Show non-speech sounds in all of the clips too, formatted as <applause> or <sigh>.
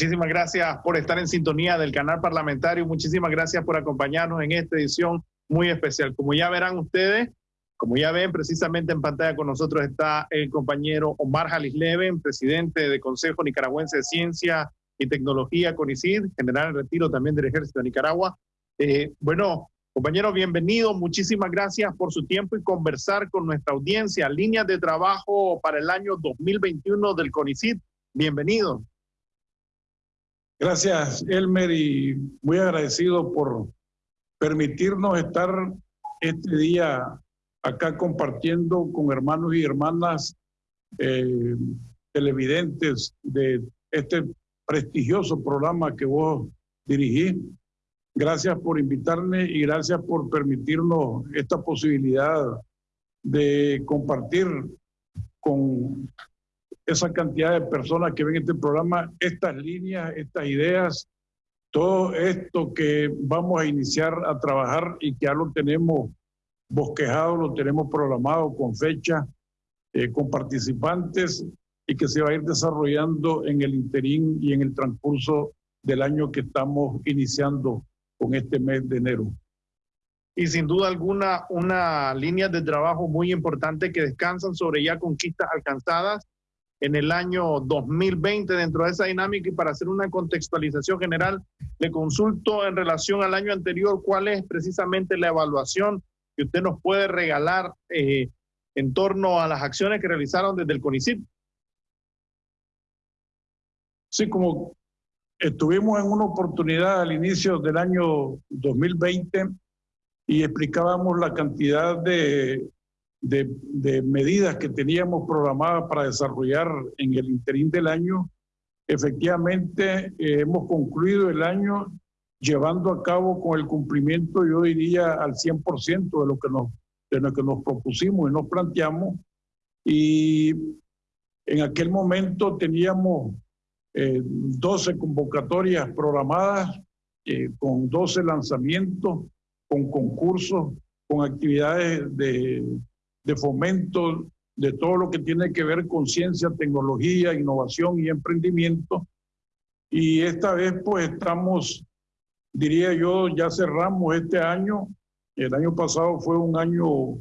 Muchísimas gracias por estar en sintonía del canal parlamentario. Muchísimas gracias por acompañarnos en esta edición muy especial. Como ya verán ustedes, como ya ven, precisamente en pantalla con nosotros está el compañero Omar Jalis Leven, presidente del Consejo Nicaragüense de Ciencia y Tecnología, CONICID, general en retiro también del Ejército de Nicaragua. Eh, bueno, compañero, bienvenido. Muchísimas gracias por su tiempo y conversar con nuestra audiencia. Líneas de trabajo para el año 2021 del CONICID. Bienvenido. Gracias, Elmer, y muy agradecido por permitirnos estar este día acá compartiendo con hermanos y hermanas eh, televidentes de este prestigioso programa que vos dirigís. Gracias por invitarme y gracias por permitirnos esta posibilidad de compartir con esa cantidad de personas que ven este programa, estas líneas, estas ideas, todo esto que vamos a iniciar a trabajar y que ya lo tenemos bosquejado, lo tenemos programado con fecha, eh, con participantes y que se va a ir desarrollando en el interín y en el transcurso del año que estamos iniciando con este mes de enero. Y sin duda alguna, una línea de trabajo muy importante que descansan sobre ya conquistas alcanzadas en el año 2020 dentro de esa dinámica y para hacer una contextualización general, le consulto en relación al año anterior cuál es precisamente la evaluación que usted nos puede regalar eh, en torno a las acciones que realizaron desde el CONICIT. Sí, como estuvimos en una oportunidad al inicio del año 2020 y explicábamos la cantidad de de, medidas que teníamos programadas para desarrollar en el interín del año, efectivamente eh, hemos concluido el año llevando a cabo con el cumplimiento, yo diría, al 100% de lo que nos, de lo que nos propusimos y nos planteamos. Y en aquel momento teníamos 12 eh, convocatorias programadas, eh, con 12 lanzamientos, con concursos, con actividades de, de fomento de todo lo que tiene que ver con ciencia, tecnología, innovación y emprendimiento. Y esta vez pues estamos, diría yo, ya cerramos este año. El año pasado fue un año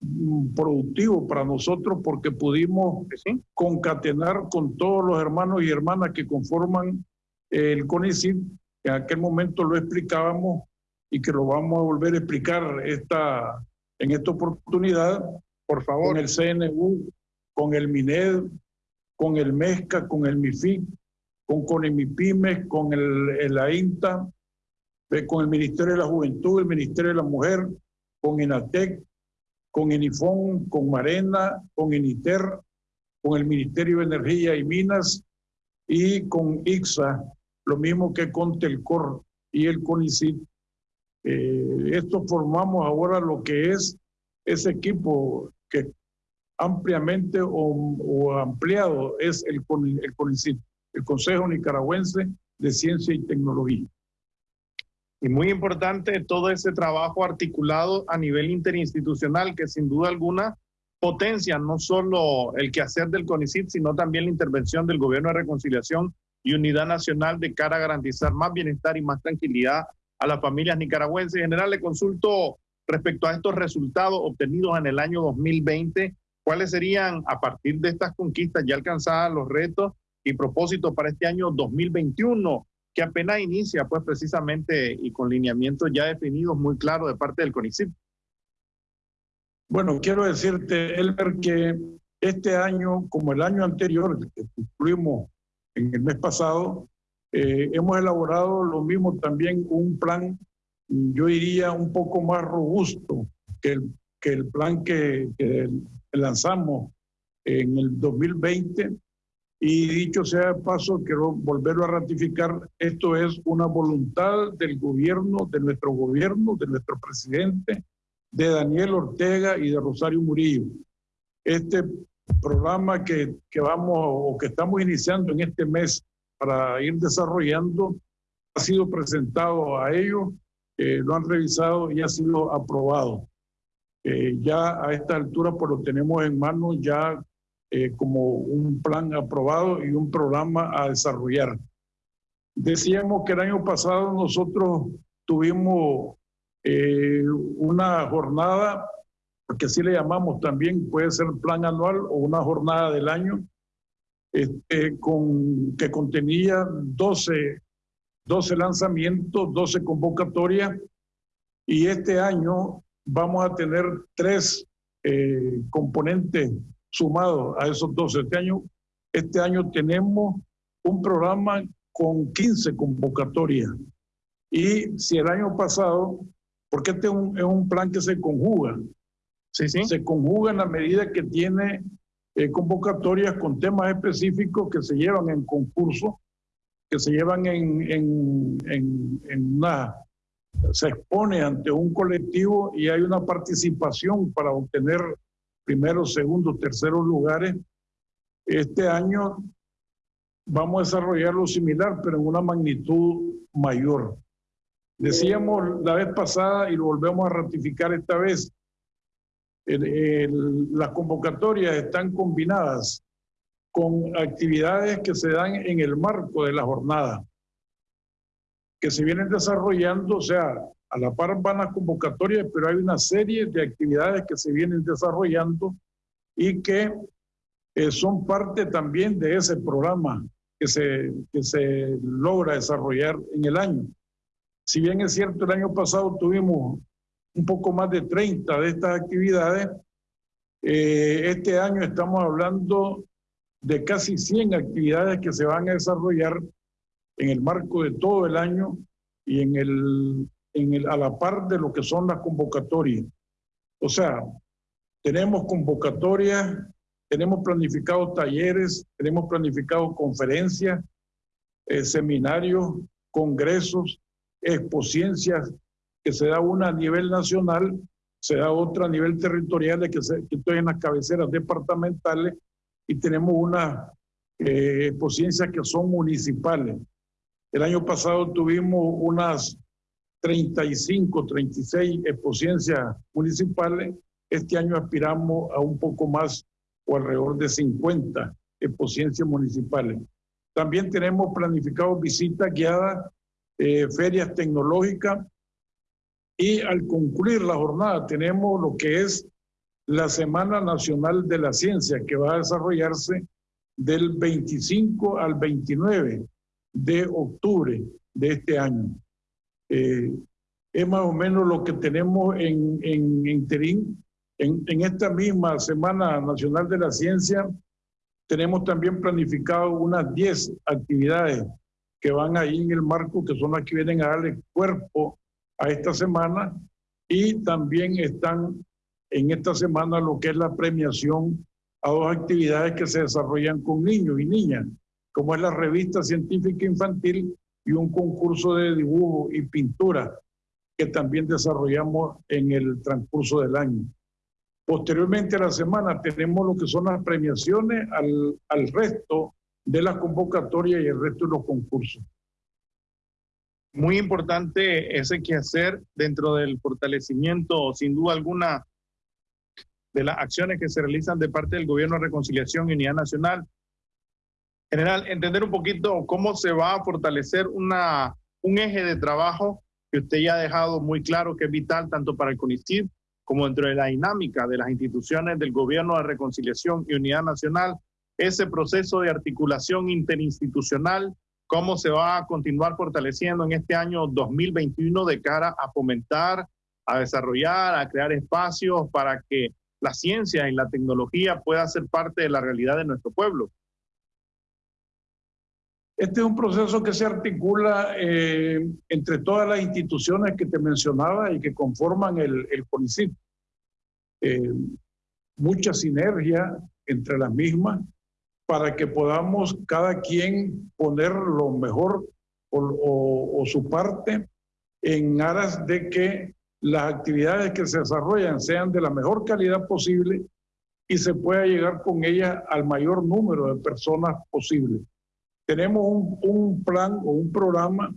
mm, productivo para nosotros porque pudimos concatenar con todos los hermanos y hermanas que conforman el CONICIT. En aquel momento lo explicábamos y que lo vamos a volver a explicar esta, en esta oportunidad por favor. Con el CNU, con el MINED, con el MESCA, con el MIFIC, con CONEMIPIMES, con el, el AINTA, con el Ministerio de la Juventud, el Ministerio de la Mujer, con INATEC, con ENIFON, con Marena, con INITER, con el Ministerio de Energía y Minas y con IXA, lo mismo que con Telcor y el CONICIT. Eh, esto formamos ahora lo que es ese equipo que ampliamente o, ampliado es el, el el Consejo Nicaragüense de Ciencia y Tecnología. Y muy importante todo ese trabajo articulado a nivel interinstitucional que sin duda alguna potencia no solo el quehacer del CONICIT, sino también la intervención del Gobierno de Reconciliación y Unidad Nacional de cara a garantizar más bienestar y más tranquilidad a las familias nicaragüenses. En general, le consulto respecto a estos resultados obtenidos en el año 2020, ¿cuáles serían a partir de estas conquistas ya alcanzadas los retos y propósitos para este año 2021, que apenas inicia pues precisamente y con lineamientos ya definidos muy claros de parte del CONICIT? Bueno, quiero decirte, Elmer, que este año, como el año anterior, que concluimos en el mes pasado, eh, hemos elaborado lo mismo también un plan yo diría, un poco más robusto que el, que el plan que, lanzamos en el 2020. Y dicho sea de paso, quiero volverlo a ratificar, esto es una voluntad del gobierno, de nuestro gobierno, de nuestro presidente, de Daniel Ortega y de Rosario Murillo. Este programa que, que vamos o que estamos iniciando en este mes para ir desarrollando ha sido presentado a ellos eh, lo han revisado y ha sido aprobado. Eh, ya a esta altura pues lo tenemos en manos ya eh, como un plan aprobado y un programa a desarrollar. Decíamos que el año pasado nosotros tuvimos una jornada, porque así le llamamos también, puede ser plan anual o una jornada del año, este, con, que contenía 12, 12 lanzamientos, 12 convocatorias, y este año vamos a tener tres eh, componentes sumados a esos 12. Este año, este año tenemos un programa con 15 convocatorias. Y si el año pasado, porque este es un, es un plan que se conjuga, sí, sí. se conjuga en la medida que tiene eh, convocatorias con temas específicos que se llevan en concurso, que se llevan en, en, en, en una se expone ante un colectivo y hay una participación para obtener primeros, segundos, terceros lugares. Este año vamos a desarrollar lo similar, pero en una magnitud mayor. Decíamos la vez pasada y lo volvemos a ratificar esta vez, las convocatorias están combinadas con actividades que se dan en el marco de la jornada que se vienen desarrollando, o sea, a la par van las convocatorias, pero hay una serie de actividades que se vienen desarrollando y que eh, son parte también de ese programa que se, que se logra desarrollar en el año. Si bien es cierto, el año pasado tuvimos un poco más de 30 de estas actividades, eh, este año estamos hablando de casi 100 actividades que se van a desarrollar en el marco de todo el año y en el, en el, a la par de lo que son las convocatorias. O sea, tenemos convocatorias, tenemos planificados talleres, tenemos planificados conferencias, eh, seminarios, congresos, expociencias, que se da una a nivel nacional, se da otra a nivel territorial, que, se, que estoy en las cabeceras departamentales, y tenemos unas eh, que son municipales. El año pasado tuvimos unas 35, 36 exposiencias municipales. Este año aspiramos a un poco más o alrededor de 50 exposiencias municipales. También tenemos planificados visitas guiadas, eh, ferias tecnológicas y al concluir la jornada tenemos lo que es la Semana Nacional de la Ciencia que va a desarrollarse del 25 al 29 de octubre de este año. Eh, es más o menos lo que tenemos en, en interín. En, en, esta misma Semana Nacional de la Ciencia tenemos también planificado unas 10 actividades que van ahí en el marco, que son las que vienen a darle cuerpo a esta semana y también están en esta semana lo que es la premiación a dos actividades que se desarrollan con niños y niñas como es la revista científica infantil y un concurso de dibujo y pintura que también desarrollamos en el transcurso del año. Posteriormente a la semana tenemos lo que son las premiaciones al, al resto de las convocatorias y el resto de los concursos. Muy importante ese quehacer dentro del fortalecimiento, sin duda alguna, de las acciones que se realizan de parte del Gobierno de Reconciliación y Unidad Nacional. General, entender un poquito cómo se va a fortalecer una, un eje de trabajo que usted ya ha dejado muy claro que es vital tanto para el CONICID como dentro de la dinámica de las instituciones del Gobierno de Reconciliación y Unidad Nacional, ese proceso de articulación interinstitucional, cómo se va a continuar fortaleciendo en este año 2021 de cara a fomentar, a desarrollar, a crear espacios para que la ciencia y la tecnología pueda ser parte de la realidad de nuestro pueblo. Este es un proceso que se articula eh, entre todas las instituciones que te mencionaba y que conforman el, el CONICIT. Eh, mucha sinergia entre las mismas para que podamos cada quien poner lo mejor o, o su parte en aras de que las actividades que se desarrollan sean de la mejor calidad posible y se pueda llegar con ellas al mayor número de personas posible. Tenemos un, plan o un programa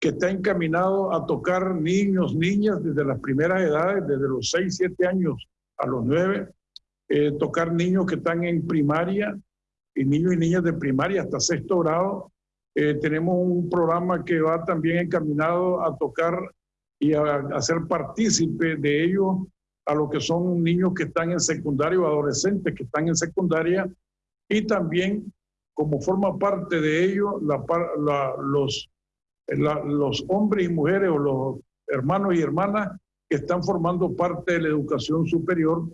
que está encaminado a tocar niños, niñas desde las primeras edades, desde los 6, 7 años a los 9, eh, tocar niños que están en primaria y niños y niñas de primaria hasta sexto grado, Eh, tenemos un programa que va también encaminado a tocar y a, hacer partícipe de ellos a lo que son niños que están en secundaria o adolescentes que están en secundaria. Y también como forma parte de ello los, los hombres y mujeres o los hermanos y hermanas que están formando parte de la educación superior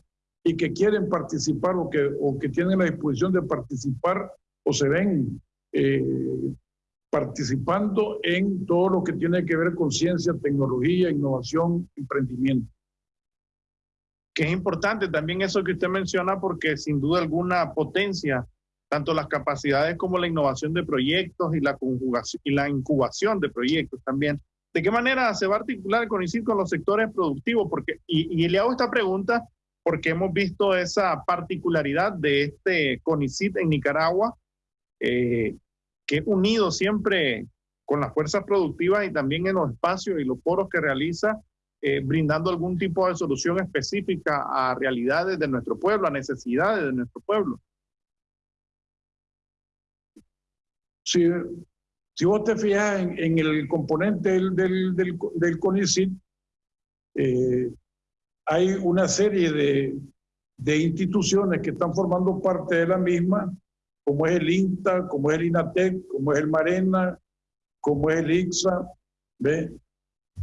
y que quieren participar o que, o que tienen la disposición de participar o se ven eh, participando en todo lo que tiene que ver con ciencia, tecnología, innovación, emprendimiento. Que es importante también eso que usted menciona porque sin duda alguna potencia tanto las capacidades como la innovación de proyectos y la conjugación y la incubación de proyectos también. ¿De qué manera se va a articular CONICIT con los sectores productivos? Porque, y, y le hago esta pregunta porque hemos visto esa particularidad de este CONICIT en Nicaragua, eh, que unido siempre con las fuerzas productivas y también en los espacios y los foros que realiza, eh, brindando algún tipo de solución específica a realidades de nuestro pueblo, a necesidades de nuestro pueblo. Si, si vos te fijas en, el componente del, del, del, del CONICIT, eh, hay una serie de, de, instituciones que están formando parte de la misma, como es el INTA, como es el INATEC, como es el MARENA, como es el ICSA, ¿ve?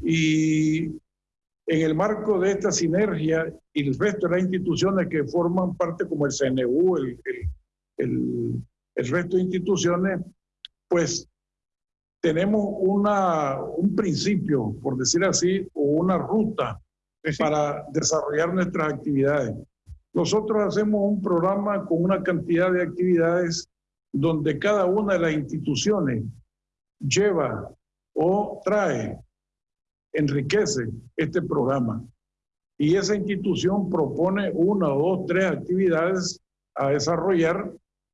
Y en el marco de esta sinergia y el resto de las instituciones que forman parte, como el CNU, el, el, el resto de instituciones, pues tenemos una, un principio, por decir así, o una ruta para desarrollar nuestras actividades. Nosotros hacemos un programa con una cantidad de actividades donde cada una de las instituciones lleva o trae, enriquece este programa. Y esa institución propone una dos, tres actividades a desarrollar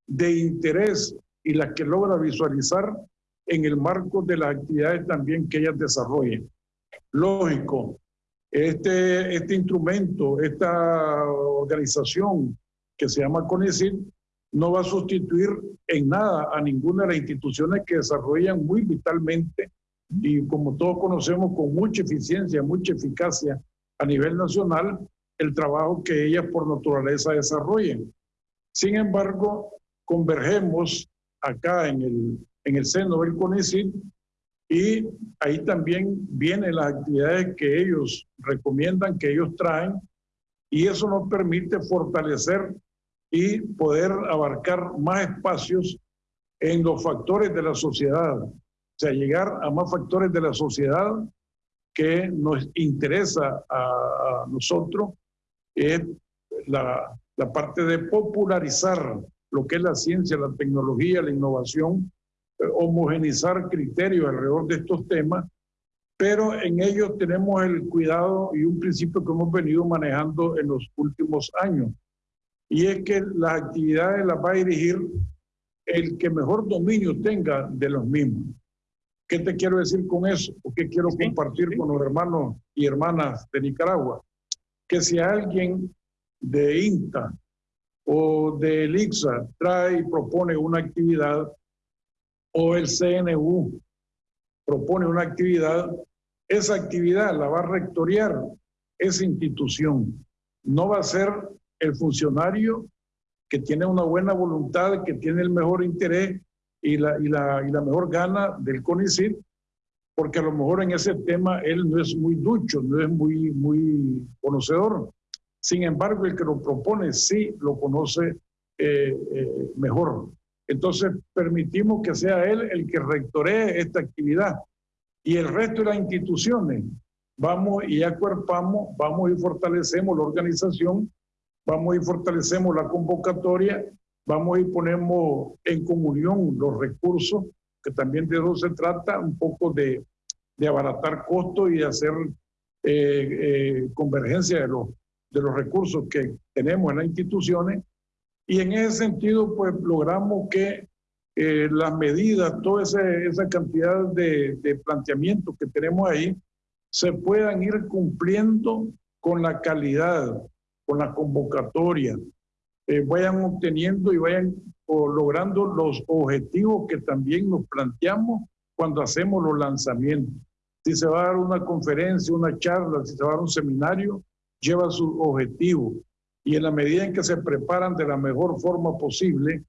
de interés y las que logra visualizar en el marco de las actividades también que ellas desarrollen. Lógico, este, este instrumento, esta organización que se llama CONICIT, no va a sustituir en nada a ninguna de las instituciones que desarrollan muy vitalmente y como todos conocemos con mucha eficiencia, mucha eficacia a nivel nacional el trabajo que ellas por naturaleza desarrollen. Sin embargo, convergemos acá en el, en el seno del CONICIT y ahí también vienen las actividades que ellos recomiendan, que ellos traen y eso nos permite fortalecer y poder abarcar más espacios en los factores de la sociedad, o sea, llegar a más factores de la sociedad que nos interesa a, nosotros, es la, la parte de popularizar lo que es la ciencia, la tecnología, la innovación, homogenizar criterios alrededor de estos temas, pero en ellos tenemos el cuidado y un principio que hemos venido manejando en los últimos años, y es que las actividades las va a dirigir el que mejor dominio tenga de los mismos. ¿Qué te quiero decir con eso? ¿O qué quiero compartir con los hermanos y hermanas de Nicaragua? Que si alguien de INTA o de ICSA trae y propone una actividad o el CNU propone una actividad, esa actividad la va a rectoriar esa institución. No va a ser el funcionario que tiene una buena voluntad, que tiene el mejor interés y la, y la, y la mejor gana del CONICIT, porque a lo mejor en ese tema él no es muy ducho, no es muy, muy conocedor. Sin embargo, el que lo propone sí lo conoce eh, eh, mejor. Entonces, permitimos que sea él el que rectoree esta actividad. Y el resto de las instituciones, vamos y acuerpamos, vamos y fortalecemos la organización, vamos y fortalecemos la convocatoria, vamos y ponemos en comunión los recursos, que también de eso se trata, un poco de, de abaratar costos y de hacer eh, convergencia de los de los recursos que tenemos en las instituciones y en ese sentido pues logramos que eh, las medidas, toda esa, cantidad de, de planteamientos que tenemos ahí se puedan ir cumpliendo con la calidad, con la convocatoria, eh, vayan obteniendo y vayan o logrando los objetivos que también nos planteamos cuando hacemos los lanzamientos. Si se va a dar una conferencia, una charla, si se va a dar un seminario, lleva su objetivo. Y en la medida en que se preparan de la mejor forma posible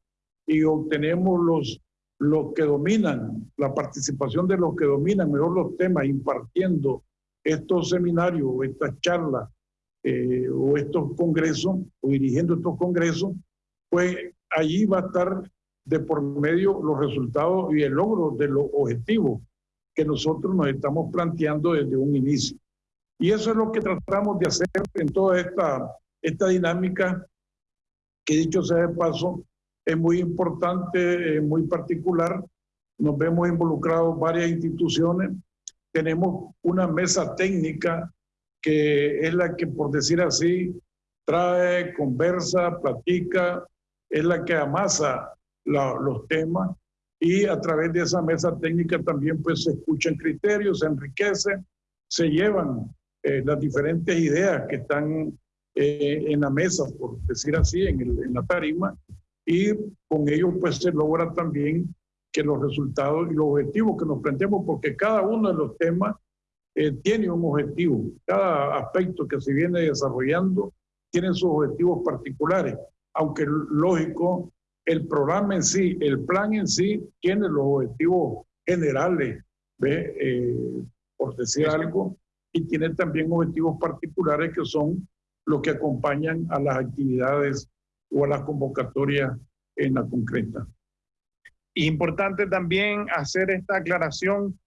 y obtenemos los, los que dominan, la participación de los que dominan mejor los temas, impartiendo estos seminarios o estas charlas eh, o estos congresos o dirigiendo estos congresos, pues allí va a estar de por medio los resultados y el logro de los objetivos que nosotros nos estamos planteando desde un inicio. Y eso es lo que tratamos de hacer en toda esta, esta dinámica, que dicho sea de paso, es muy importante, es muy particular. Nos vemos involucrados varias instituciones. Tenemos una mesa técnica que es la que, por decir así, trae, conversa, platica, es la que amasa los temas y a través de esa mesa técnica también pues se escuchan criterios, se enriquecen, se llevan eh, las diferentes ideas que están eh, en la mesa, por decir así, en, el, en la tarima, y con ello pues se logra también que los resultados y los objetivos que nos planteemos, porque cada uno de los temas eh, tiene un objetivo, cada aspecto que se viene desarrollando tiene sus objetivos particulares, aunque lógico el programa en sí, el plan en sí, tiene los objetivos generales, eh, por decir algo, y tiene también objetivos particulares que son los que acompañan a las actividades o a las convocatorias en la concreta. Importante también hacer esta aclaración.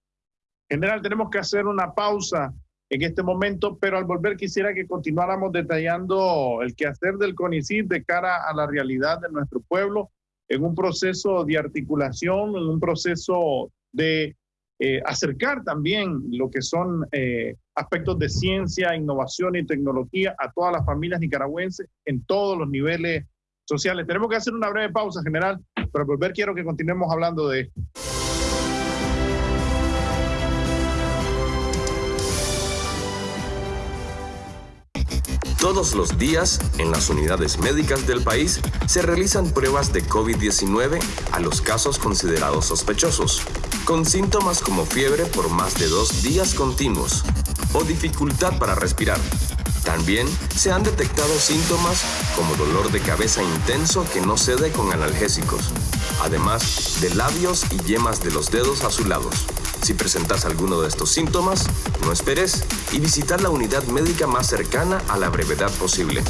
General, tenemos que hacer una pausa en este momento, pero al volver quisiera que continuáramos detallando el quehacer del CONICIT de cara a la realidad de nuestro pueblo en un proceso de articulación, en un proceso de eh, acercar también lo que son eh, aspectos de ciencia, innovación y tecnología a todas las familias nicaragüenses en todos los niveles sociales. Tenemos que hacer una breve pausa, general, pero volver quiero que continuemos hablando de esto. Todos los días, en las unidades médicas del país, se realizan pruebas de COVID-19 a los casos considerados sospechosos, con síntomas como fiebre por más de dos días continuos o dificultad para respirar. También se han detectado síntomas como dolor de cabeza intenso que no cede con analgésicos, además de labios y yemas de los dedos azulados. Si presentas alguno de estos síntomas, no esperes y visitar la unidad médica más cercana a la brevedad posible.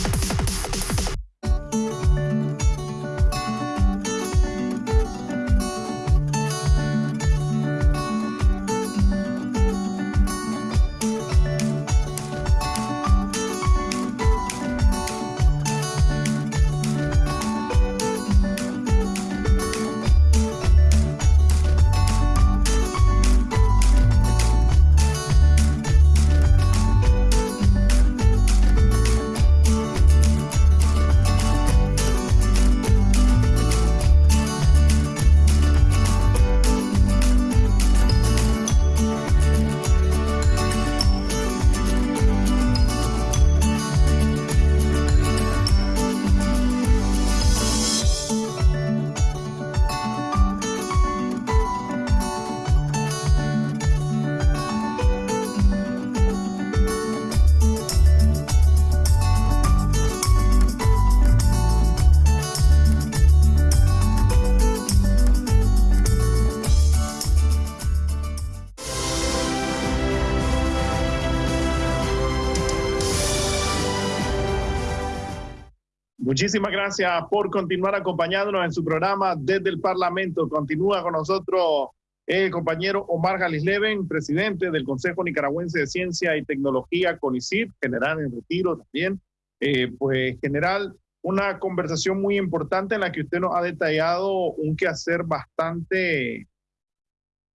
Muchísimas gracias por continuar acompañándonos en su programa desde el Parlamento. Continúa con nosotros el compañero Omar Galisleven, presidente del Consejo Nicaragüense de Ciencia y Tecnología, CONICIT, general en retiro también. Eh, pues, general, una conversación muy importante en la que usted nos ha detallado un quehacer bastante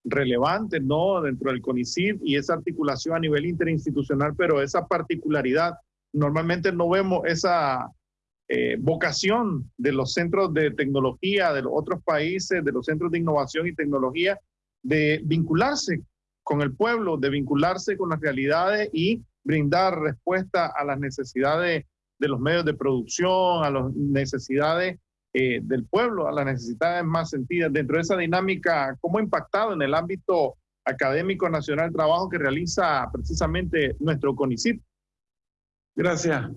relevante, ¿no? Dentro del CONICIT y esa articulación a nivel interinstitucional, pero esa particularidad, normalmente no vemos esa eh, vocación de los centros de tecnología de los otros países, de los centros de innovación y tecnología, de vincularse con el pueblo, de vincularse con las realidades y brindar respuesta a las necesidades de los medios de producción, a las necesidades eh, del pueblo a las necesidades más sentidas. Dentro de esa dinámica, ¿cómo ha impactado en el ámbito académico nacional el trabajo que realiza precisamente nuestro CONICIT? Gracias.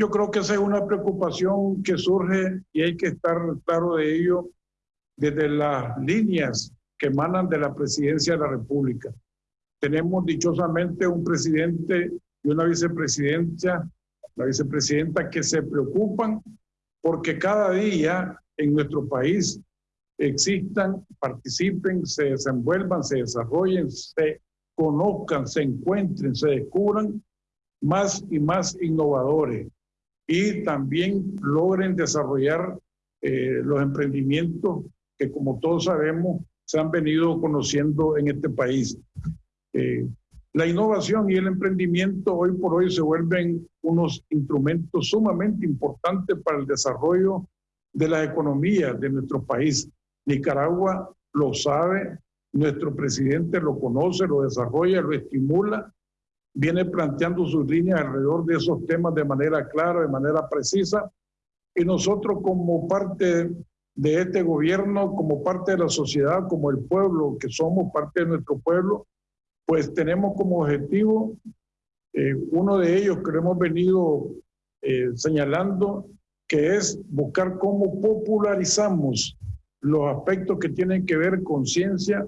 Yo creo que esa es una preocupación que surge y hay que estar claro de ello desde las líneas que emanan de la presidencia de la República. Tenemos dichosamente un presidente y una vicepresidencia, la vicepresidenta, que se preocupan porque cada día en nuestro país existan, participen, se desenvuelvan, se desarrollen, se conozcan, se encuentren, se descubran más y más innovadores y también logren desarrollar eh, los emprendimientos que como todos sabemos se han venido conociendo en este país. Eh, la innovación y el emprendimiento hoy por hoy se vuelven unos instrumentos sumamente importantes para el desarrollo de la economía de nuestro país. Nicaragua lo sabe, nuestro presidente lo conoce, lo desarrolla, lo estimula, viene planteando sus líneas alrededor de esos temas de manera clara, de manera precisa, y nosotros como parte de este gobierno, como parte de la sociedad, como el pueblo, que somos parte de nuestro pueblo, pues tenemos como objetivo, eh, uno de ellos que hemos venido eh, señalando, que es buscar cómo popularizamos los aspectos que tienen que ver con ciencia,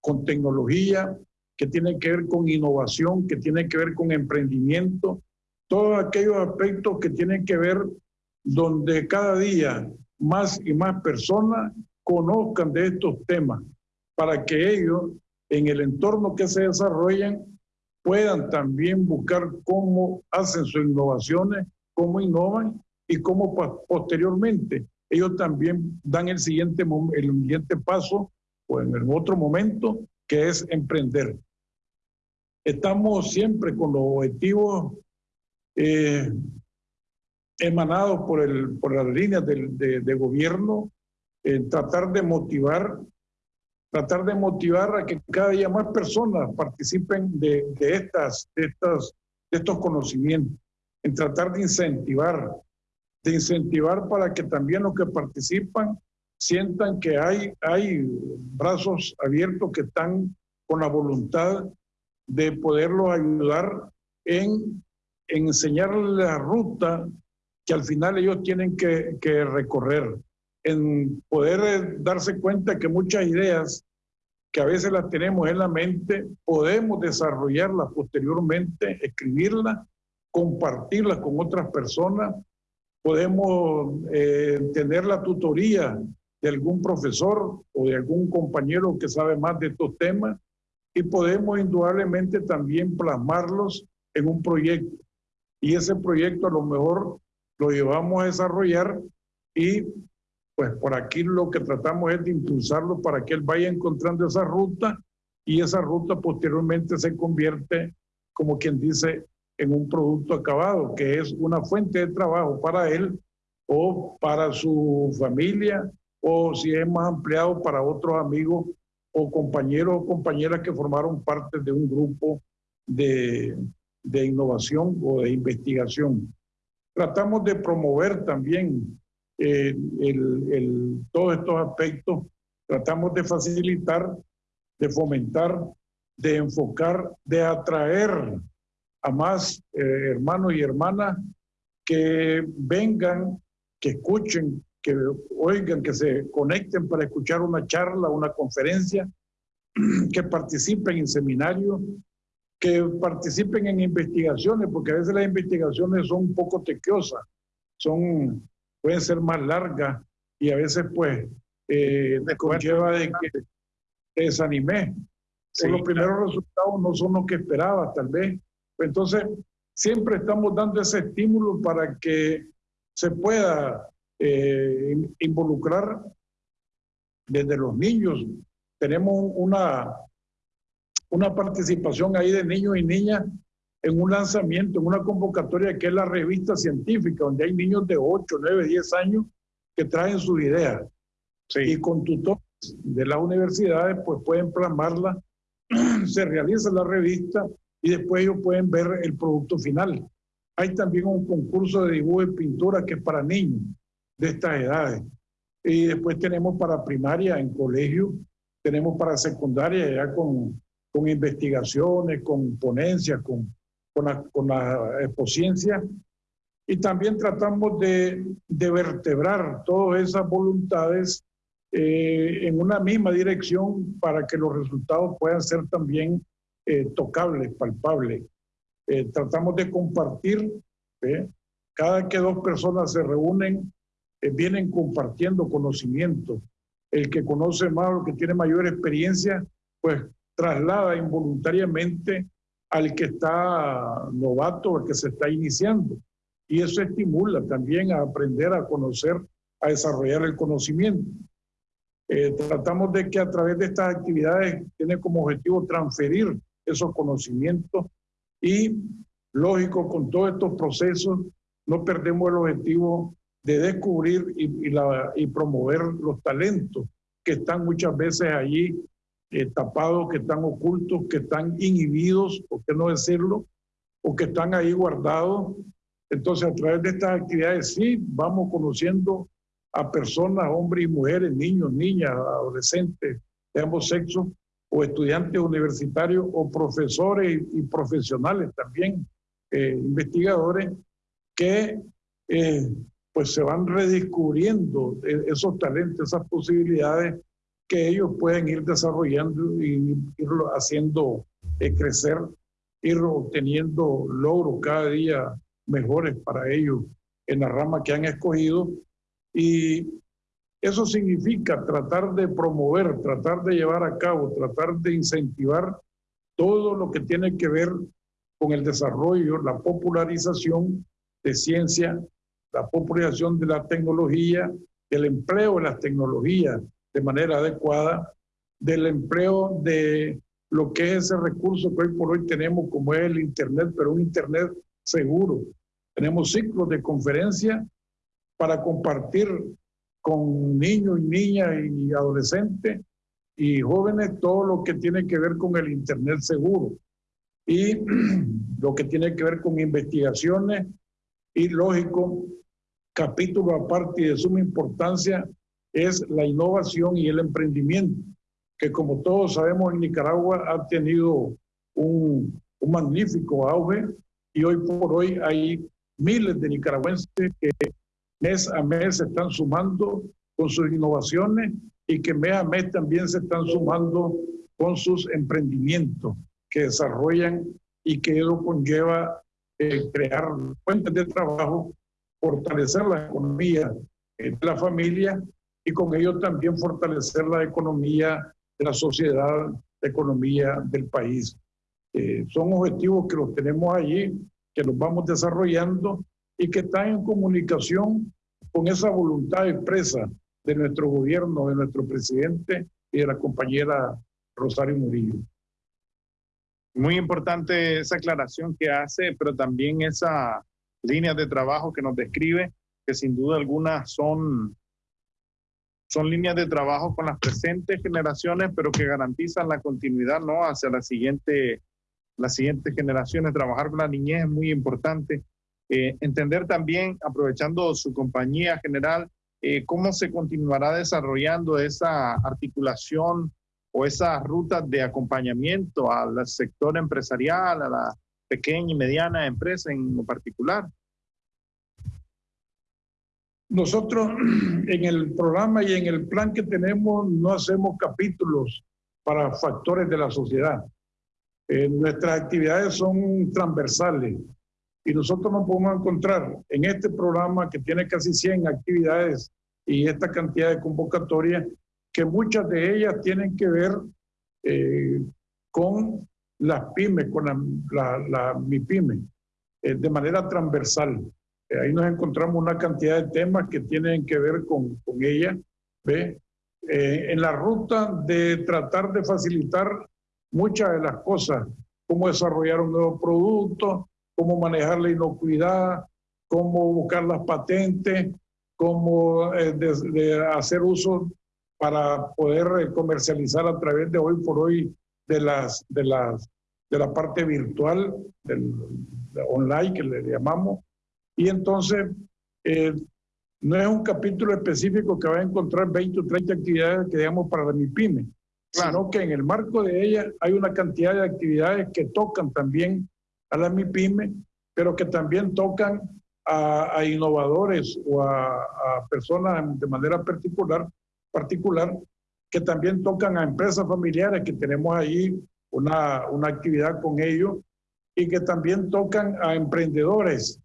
con tecnología, que tienen que ver con innovación, que tienen que ver con emprendimiento, todos aquellos aspectos que tienen que ver donde cada día más y más personas conozcan de estos temas, para que ellos en el entorno que se desarrollan puedan también buscar cómo hacen sus innovaciones, cómo innovan y cómo posteriormente ellos también dan el siguiente, el siguiente paso o en el otro momento, que es emprender. Estamos siempre con los objetivos eh, emanados por, el, por las líneas de, de, gobierno, en tratar de motivar, tratar de motivar a que cada día más personas participen de, de, estas, de, estas, de estos conocimientos, en tratar de incentivar, de incentivar para que también los que participan sientan que hay, hay brazos abiertos que están con la voluntad de poderlos ayudar en, en enseñarles la ruta que al final ellos tienen que, que recorrer, en poder eh, darse cuenta que muchas ideas que a veces las tenemos en la mente, podemos desarrollarlas posteriormente, escribirlas, compartirlas con otras personas, podemos eh, tener la tutoría de algún profesor o de algún compañero que sabe más de estos temas y podemos indudablemente también plasmarlos en un proyecto. Y ese proyecto a lo mejor lo llevamos a desarrollar y pues por aquí lo que tratamos es de impulsarlo para que él vaya encontrando esa ruta y esa ruta posteriormente se convierte, como quien dice, en un producto acabado, que es una fuente de trabajo para él o para su familia o si es más ampliado para otros amigos o compañeros o compañeras que formaron parte de un grupo de, de innovación o de investigación. Tratamos de promover también eh, el, el, todos estos aspectos, tratamos de facilitar, de fomentar, de enfocar, de atraer a más eh, hermanos y hermanas que vengan, que escuchen, que oigan, que se conecten para escuchar una charla, una conferencia, <clears throat> que participen en seminarios, que participen en investigaciones, porque a veces las investigaciones son un poco tequiosas, son, pueden ser más largas y a veces pues eh, conlleva de que te desanimé. los primeros resultados no son los que esperaba, tal vez. Entonces, siempre estamos dando ese estímulo para que se pueda eh, involucrar desde los niños. Tenemos una una participación ahí de niños y niñas en un lanzamiento, en una convocatoria que es la revista científica, donde hay niños de 8, 9, 10 años que traen sus ideas. Y con tutores de las universidades, pues pueden plasmarla, <clears throat> se realiza la revista y después ellos pueden ver el producto final. Hay también un concurso de dibujo y pintura que es para niños. De estas edades. Y después tenemos para primaria en colegio, tenemos para secundaria ya con, con investigaciones, con ponencias, con, con la, con. Y también tratamos de, de vertebrar todas esas voluntades eh, en una misma dirección para que los resultados puedan ser también eh, tocables, palpables. Eh, tratamos de compartir, cada que dos personas se reúnen, vienen compartiendo conocimiento. El que conoce más, el que tiene mayor experiencia, pues traslada involuntariamente al que está novato, al que se está iniciando. Y eso estimula también a aprender a conocer, a desarrollar el conocimiento. Eh, tratamos de que a través de estas actividades tiene como objetivo transferir esos conocimientos y, lógico, con todos estos procesos no perdemos el objetivo de descubrir y, promover los talentos que están muchas veces allí eh, tapados, que están ocultos, que están inhibidos, por qué no decirlo, o que están ahí guardados. Entonces, a través de estas actividades sí vamos conociendo a personas, hombres y mujeres, niños, niñas, adolescentes de ambos sexos, o estudiantes universitarios, o profesores y, profesionales también, eh, investigadores, que eh, pues se van redescubriendo e, esos talentos, esas posibilidades que ellos pueden ir desarrollando y ir haciendo eh, crecer, ir obteniendo logros cada día mejores para ellos en la rama que han escogido. Y eso significa tratar de promover, tratar de llevar a cabo, tratar de incentivar todo lo que tiene que ver con el desarrollo, la popularización de ciencia, la popularización de la tecnología, el empleo de las tecnologías de manera adecuada, del empleo de lo que es ese recurso que hoy por hoy tenemos como es el Internet, pero un Internet seguro. Tenemos ciclos de conferencia para compartir con niños y niñas y adolescentes y jóvenes todo lo que tiene que ver con el Internet seguro y <clears throat> lo que tiene que ver con investigaciones y lógico, capítulo aparte y de suma importancia es la innovación y el emprendimiento, que como todos sabemos en Nicaragua ha tenido un, magnífico auge y hoy por hoy hay miles de nicaragüenses que mes a mes se están sumando con sus innovaciones y que mes a mes también se están sumando con sus emprendimientos que desarrollan y que eso conlleva eh, crear fuentes de trabajo, fortalecer la economía de la familia y con ello también fortalecer la economía de la sociedad, la economía del país. Eh, son objetivos que los tenemos allí, que los vamos desarrollando y que están en comunicación con esa voluntad expresa de nuestro gobierno, de nuestro presidente y de la compañera Rosario Murillo. Muy importante esa aclaración que hace, pero también esa línea de trabajo que nos describe, que sin duda alguna son, son líneas de trabajo con las presentes generaciones, pero que garantizan la continuidad ¿no? hacia la siguiente, las siguientes generaciones. Trabajar con la niñez es muy importante. Eh, entender también, aprovechando su compañía general, eh, cómo se continuará desarrollando esa articulación o esas rutas de acompañamiento al sector empresarial, a la pequeña y mediana empresa en lo particular. Nosotros <clears throat> en el programa y en el plan que tenemos no hacemos capítulos para factores de la sociedad. Eh, nuestras actividades son transversales y nosotros nos podemos encontrar en este programa que tiene casi 100 actividades y esta cantidad de convocatorias, que muchas de ellas tienen que ver eh, con las pymes, con la, la, MIPYME, eh, de manera transversal. Eh, ahí nos encontramos una cantidad de temas que tienen que ver con, ella. ¿ve? en la ruta de tratar de facilitar muchas de las cosas, cómo desarrollar un nuevo producto, cómo manejar la inocuidad, cómo buscar las patentes, cómo eh, hacer uso para poder eh, comercializar a través de hoy por hoy de las de las de la parte virtual del online que le llamamos. Y entonces eh, no es un capítulo específico que va a encontrar 20 o 30 actividades que digamos para la MIPYME, sino que en el marco de ella hay una cantidad de actividades que tocan también a la MIPYME, pero que también tocan a, innovadores o a, personas de manera particular, particular que también tocan a empresas familiares que tenemos ahí una, una actividad con ellos y que también tocan a emprendedores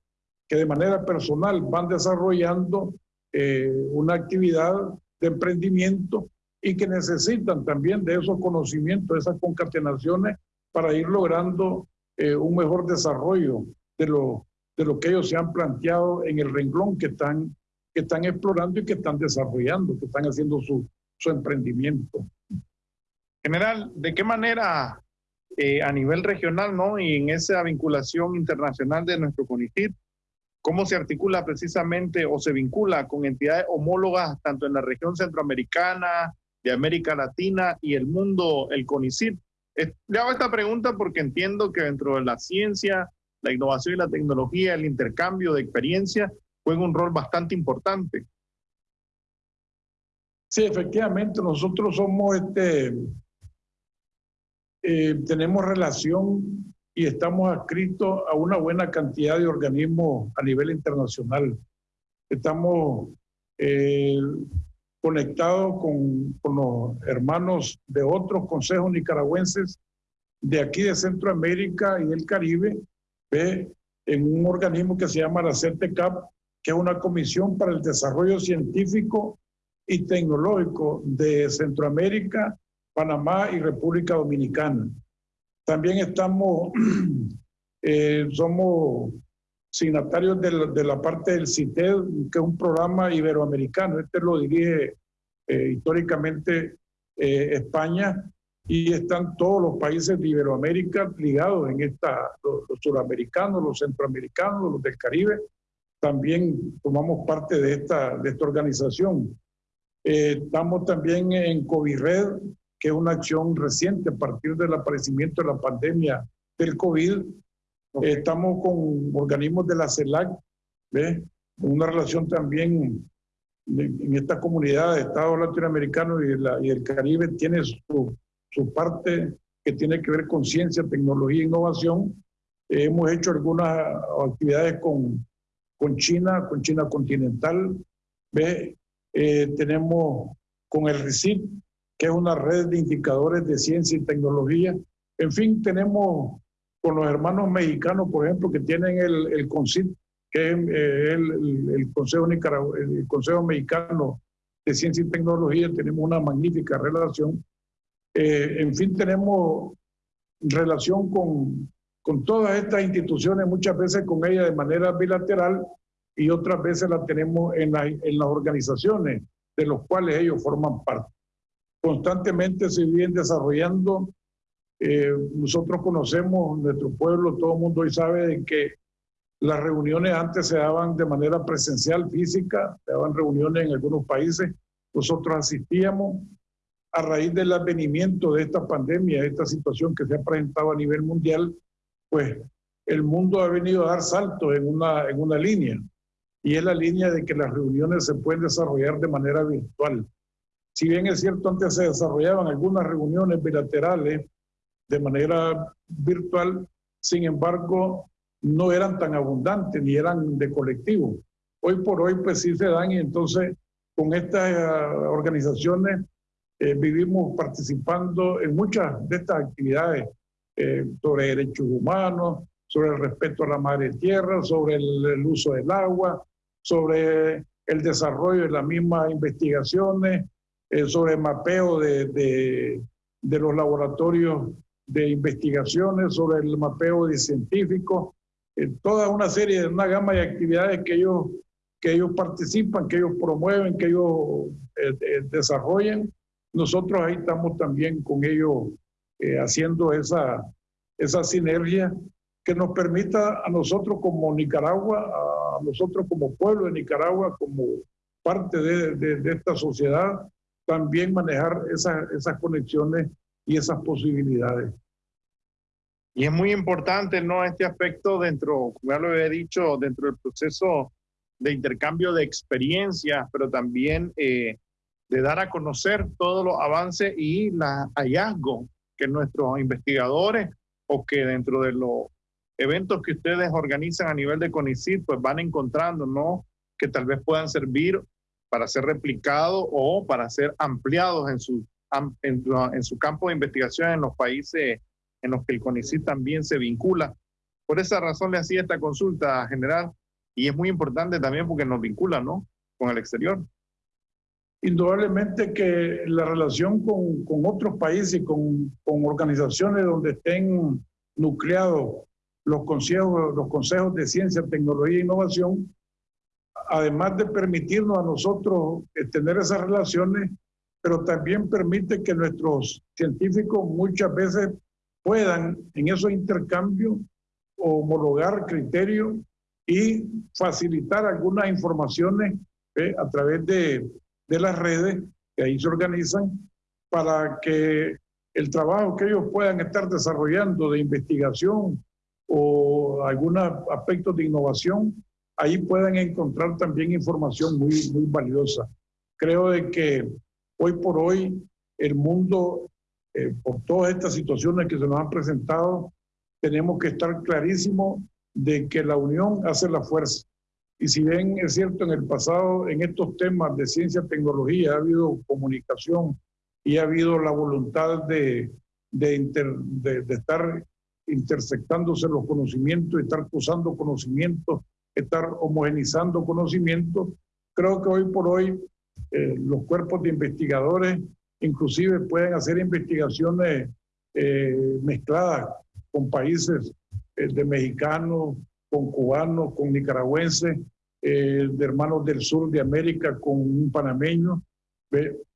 que de manera personal van desarrollando eh, una actividad de emprendimiento y que necesitan también de esos conocimientos, esas concatenaciones para ir logrando eh, un mejor desarrollo de lo, de lo que ellos se han planteado en el renglón que están, que están explorando y que están desarrollando, que están haciendo su, su emprendimiento. General, ¿de qué manera eh, a nivel regional ¿no? y en esa vinculación internacional de nuestro CONICIT, cómo se articula precisamente o se vincula con entidades homólogas tanto en la región centroamericana, de América Latina y el mundo, el CONICIT. Le hago esta pregunta porque entiendo que dentro de la ciencia, la innovación y la tecnología, el intercambio de experiencia juega un rol bastante importante. Sí, efectivamente, nosotros somos este, eh, tenemos relación y estamos adscritos a una buena cantidad de organismos a nivel internacional. Estamos eh, conectados con, con, los hermanos de otros consejos nicaragüenses de aquí de Centroamérica y del Caribe, en un organismo que se llama la CERTECAP, que es una comisión para el desarrollo científico y tecnológico de Centroamérica Panamá y República Dominicana. También estamos, <clears throat> eh, somos signatarios de la, parte del CITED, que es un programa iberoamericano. Este lo dirige eh, históricamente eh, España y están todos los países de Iberoamérica ligados en esta, los, los suramericanos, los centroamericanos, los del Caribe. También tomamos parte de esta, de esta organización. Estamos también en COVIRED, que es una acción reciente a partir del aparecimiento de la pandemia del COVID. estamos con organismos de la CELAC, ¿ve? una relación también en esta comunidad de Estados latinoamericanos y, la, y el Caribe tiene su, su, parte que tiene que ver con ciencia, tecnología e innovación. hemos hecho algunas actividades con, con China, con China continental. ¿ve? Eh, tenemos con el RICIT, que es una red de indicadores de ciencia y tecnología. En fin, tenemos con los hermanos mexicanos, por ejemplo, que tienen el, el que es eh, el, el, Consejo el Consejo Mexicano de Ciencia y Tecnología, tenemos una magnífica relación. Eh, en fin, tenemos relación con, con todas estas instituciones, muchas veces con ellas de manera bilateral y otras veces la tenemos en, en las organizaciones de los cuales ellos forman parte constantemente se vienen desarrollando. Eh, nosotros conocemos nuestro pueblo, todo el mundo hoy sabe de que las reuniones antes se daban de manera presencial, física, se daban reuniones en algunos países. Nosotros asistíamos a raíz del advenimiento de esta pandemia, de esta situación que se ha presentado a nivel mundial, pues el mundo ha venido a dar saltos en una, en una línea, y es la línea de que las reuniones se pueden desarrollar de manera virtual. Si bien es cierto, antes se desarrollaban algunas reuniones bilaterales de manera virtual, sin embargo, no eran tan abundantes ni eran de colectivo. Hoy por hoy, pues sí se dan y entonces con estas eh, organizaciones eh, vivimos participando en muchas de estas actividades eh, sobre derechos humanos, sobre el respeto a la madre tierra, sobre el uso del agua, sobre el desarrollo de las mismas investigaciones, eh, sobre mapeo de, de, de, los laboratorios de investigaciones, sobre el mapeo de científicos, eh, toda una serie de una gama de actividades que ellos, que ellos participan, que ellos promueven, que ellos eh, desarrollan. Nosotros ahí estamos también con ellos haciendo esa, esa sinergia que nos permita a nosotros como Nicaragua, a nosotros como pueblo de Nicaragua, como parte de, de, de esta sociedad, también manejar esas, esas conexiones y esas posibilidades. Y es muy importante, ¿no? Este aspecto dentro, ya lo he dicho, dentro del proceso de intercambio de experiencias, pero también eh, de dar a conocer todos los avances y los hallazgos que nuestros investigadores o que dentro de los eventos que ustedes organizan a nivel de CONICIT, pues van encontrando, ¿no? Que tal vez puedan servir para ser replicados o para ser ampliados en su, en, en su campo de investigación en los países en los que el CONICIT también se vincula. Por esa razón le hacía esta consulta general y es muy importante también porque nos vincula, ¿no? Con el exterior. Indudablemente que la relación con, con otros países con, con, organizaciones donde estén nucleados los consejos, los consejos de ciencia, tecnología e innovación, además de permitirnos a nosotros eh, tener esas relaciones, pero también permite que nuestros científicos muchas veces puedan en esos intercambios homologar criterios y facilitar algunas informaciones eh, a través de, de las redes que ahí se organizan para que el trabajo que ellos puedan estar desarrollando de investigación o algunos aspectos de innovación, ahí puedan encontrar también información muy, muy valiosa. Creo de que hoy por hoy el mundo, eh, por todas estas situaciones que se nos han presentado, tenemos que estar clarísimos de que la unión hace la fuerza. Y si bien es cierto, en el pasado, en estos temas de ciencia tecnología, ha habido comunicación y ha habido la voluntad de, de, de, estar intersectándose los conocimientos, estar usando conocimientos, estar homogenizando conocimientos, creo que hoy por hoy eh, los cuerpos de investigadores inclusive pueden hacer investigaciones eh, mezcladas con países eh, de mexicanos, con cubanos, con nicaragüenses, de hermanos del sur de América, con un panameño.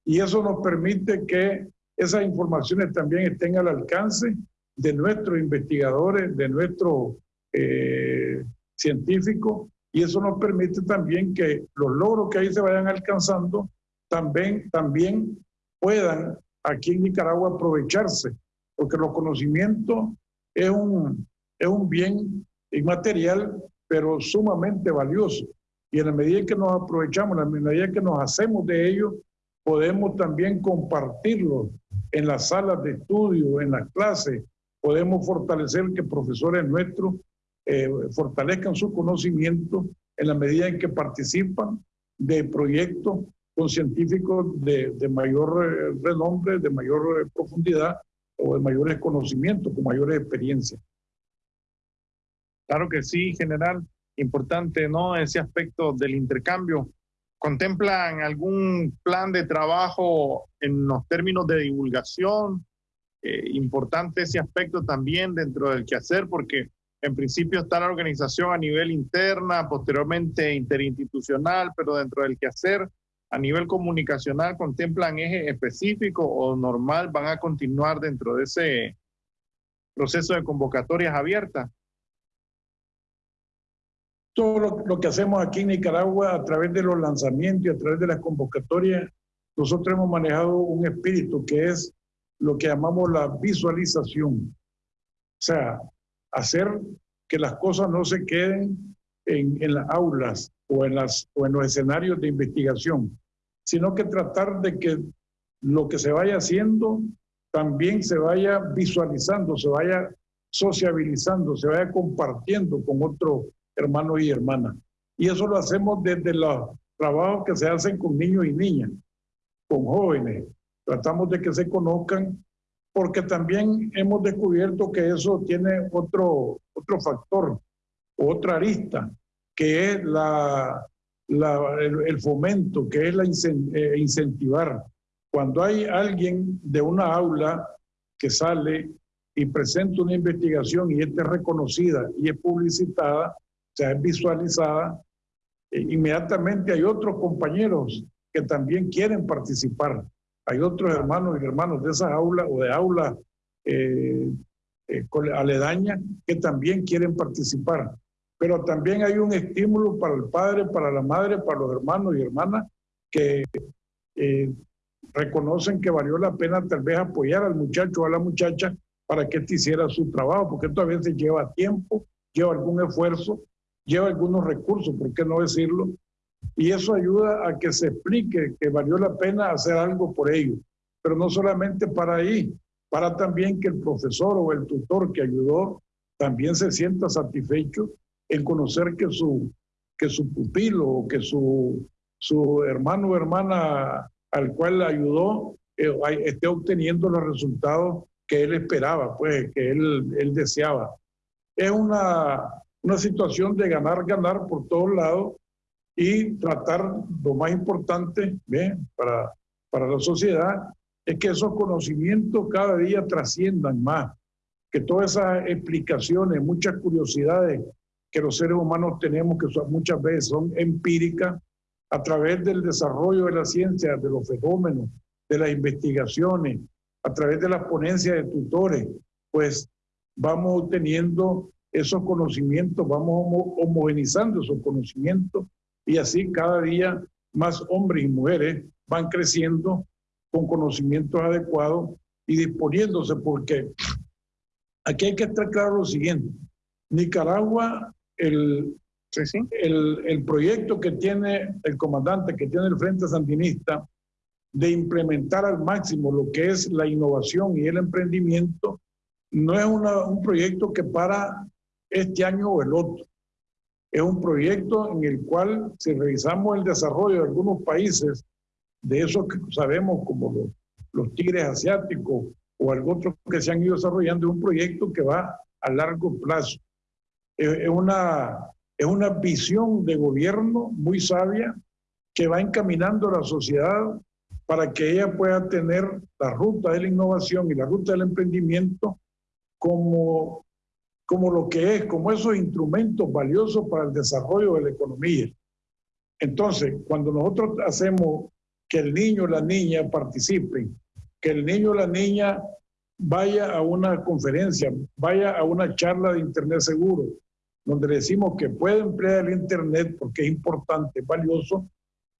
Y eso nos permite que esas informaciones también estén al alcance de nuestros investigadores, de nuestros eh, científicos, y eso nos permite también que los logros que ahí se vayan alcanzando también, también puedan aquí en Nicaragua aprovecharse, porque los conocimientos es un, es un bien inmaterial, pero sumamente valioso. Y en la medida que nos aprovechamos, en la medida que nos hacemos de ellos, podemos también compartirlo en las salas de estudio, en las clases, podemos fortalecer que profesores nuestros eh, fortalezcan su conocimiento en la medida en que participan de proyectos con científicos de, de mayor eh, renombre, de mayor eh, profundidad o de mayores conocimientos, con mayores experiencias. Claro que sí, general. Importante, ¿no? Ese aspecto del intercambio. ¿Contemplan algún plan de trabajo en los términos de divulgación? Eh, importante ese aspecto también dentro del quehacer, porque en principio está la organización a nivel interna, posteriormente interinstitucional, pero dentro del quehacer a nivel comunicacional contemplan eje específico o normal, van a continuar dentro de ese proceso de convocatorias abiertas todo lo, que hacemos aquí en Nicaragua a través de los lanzamientos y a través de las convocatorias, nosotros hemos manejado un espíritu que es lo que llamamos la visualización. O sea, hacer que las cosas no se queden en, en las aulas o en, las, o en los escenarios de investigación, sino que tratar de que lo que se vaya haciendo también se vaya visualizando, se vaya sociabilizando, se vaya compartiendo con otros hermanos y hermanas. Y eso lo hacemos desde los trabajos que se hacen con niños y niñas, con jóvenes. Tratamos de que se conozcan porque también hemos descubierto que eso tiene otro, otro factor, otra arista, que es la, la el, fomento, que es la eh, incentivar. Cuando hay alguien de una aula que sale y presenta una investigación y esta es reconocida y es publicitada, sea, es visualizada, e inmediatamente hay otros compañeros que también quieren participar. Hay otros hermanos y hermanos de esa aula o de aula eh, eh, aledaña que también quieren participar. Pero también hay un estímulo para el padre, para la madre, para los hermanos y hermanas que eh, reconocen que valió la pena tal vez apoyar al muchacho o a la muchacha para que éste hiciera su trabajo, porque esto a veces lleva tiempo, lleva algún esfuerzo lleva algunos recursos, ¿por qué no decirlo? Y eso ayuda a que se explique que valió la pena hacer algo por ello. Pero no solamente para ahí, para también que el profesor o el tutor que ayudó también se sienta satisfecho en conocer que su, que su pupilo o que su, su hermano o hermana al cual ayudó eh, esté obteniendo los resultados que él esperaba, pues que él, él deseaba. Es una, una situación de ganar, ganar por todos lados y tratar lo más importante Para, para la sociedad es que esos conocimientos cada día trasciendan más, que todas esas explicaciones, muchas curiosidades que los seres humanos tenemos, que son, muchas veces son empíricas, a través del desarrollo de la ciencia, de los fenómenos, de las investigaciones, a través de las ponencias de tutores, pues vamos teniendo esos conocimientos, vamos homogenizando esos conocimientos y así cada día más hombres y mujeres van creciendo con conocimientos adecuados y disponiéndose porque aquí hay que estar claro lo siguiente. Nicaragua, el, El, el proyecto que tiene el comandante, que tiene el Frente Sandinista, de implementar al máximo lo que es la innovación y el emprendimiento, no es un proyecto que para este año o el otro. Es un proyecto en el cual, si revisamos el desarrollo de algunos países, de esos que sabemos como los, tigres asiáticos o algo otro que se han ido desarrollando, es un proyecto que va a largo plazo. Es, una, es una visión de gobierno muy sabia que va encaminando a la sociedad para que ella pueda tener la ruta de la innovación y la ruta del emprendimiento como como lo que es, como esos instrumentos valiosos para el desarrollo de la economía. Entonces, cuando nosotros hacemos que el niño o la niña participen, que el niño o la niña vaya a una conferencia, vaya a una charla de Internet seguro, donde le decimos que puede emplear el Internet porque es importante, es valioso,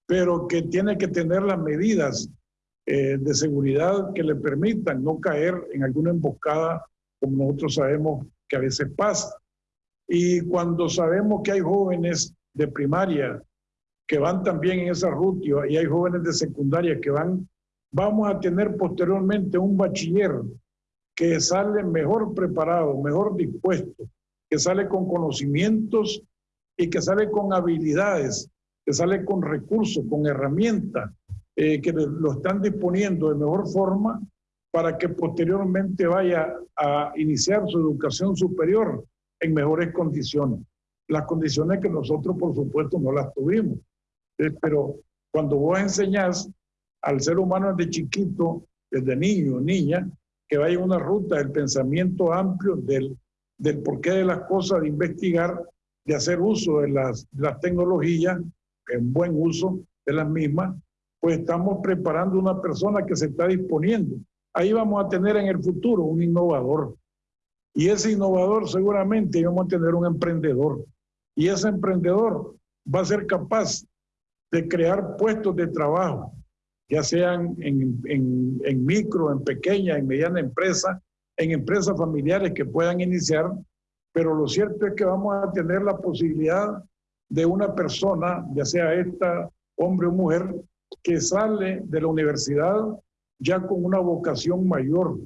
pero que tiene que tener las medidas eh, de seguridad que le permitan no caer en alguna emboscada, como nosotros sabemos que a veces pasa. Y cuando sabemos que hay jóvenes de primaria que van también en esa ruta y hay jóvenes de secundaria que van, vamos a tener posteriormente un bachiller que sale mejor preparado, mejor dispuesto, que sale con conocimientos y que sale con habilidades, que sale con recursos, con herramientas, eh, que lo están disponiendo de mejor forma para que posteriormente vaya a iniciar su educación superior en mejores condiciones. Las condiciones que nosotros, por supuesto, no las tuvimos. Eh, pero cuando vos enseñás al ser humano desde chiquito, desde niño, niña, que vaya una ruta del pensamiento amplio, del, del porqué de las cosas, de investigar, de hacer uso de las, de las tecnologías, en buen uso de las mismas, pues estamos preparando una persona que se está disponiendo ahí vamos a tener en el futuro un innovador. Y ese innovador seguramente vamos a tener un emprendedor. Y ese emprendedor va a ser capaz de crear puestos de trabajo, ya sean en, en micro, en pequeña, en mediana empresa, en empresas familiares que puedan iniciar, pero lo cierto es que vamos a tener la posibilidad de una persona, ya sea esta hombre o mujer, que sale de la universidad ya con una vocación mayor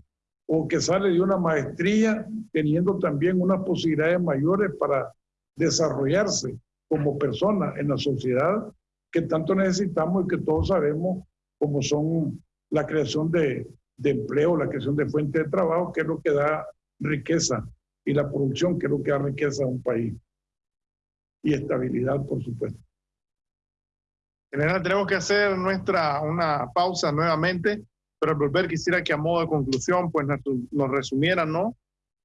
o que sale de una maestría teniendo también unas posibilidades mayores para desarrollarse como persona en la sociedad que tanto necesitamos y que todos sabemos como son la creación de, de empleo, la creación de fuentes de trabajo, que es lo que da riqueza, y la producción, que es lo que da riqueza a un país. Y estabilidad, por supuesto. General, tenemos que hacer nuestra una pausa nuevamente. Pero al volver quisiera que a modo de conclusión pues nos resumieran, ¿no?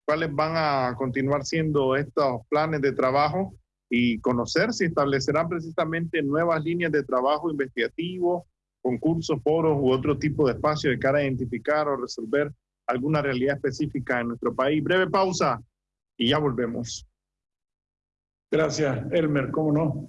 ¿Cuáles van a continuar siendo estos planes de trabajo y conocer si establecerán precisamente nuevas líneas de trabajo investigativo, concursos, foros u otro tipo de espacio de cara a identificar o resolver alguna realidad específica en nuestro país? Breve pausa y ya volvemos. Gracias, Elmer, ¿cómo no?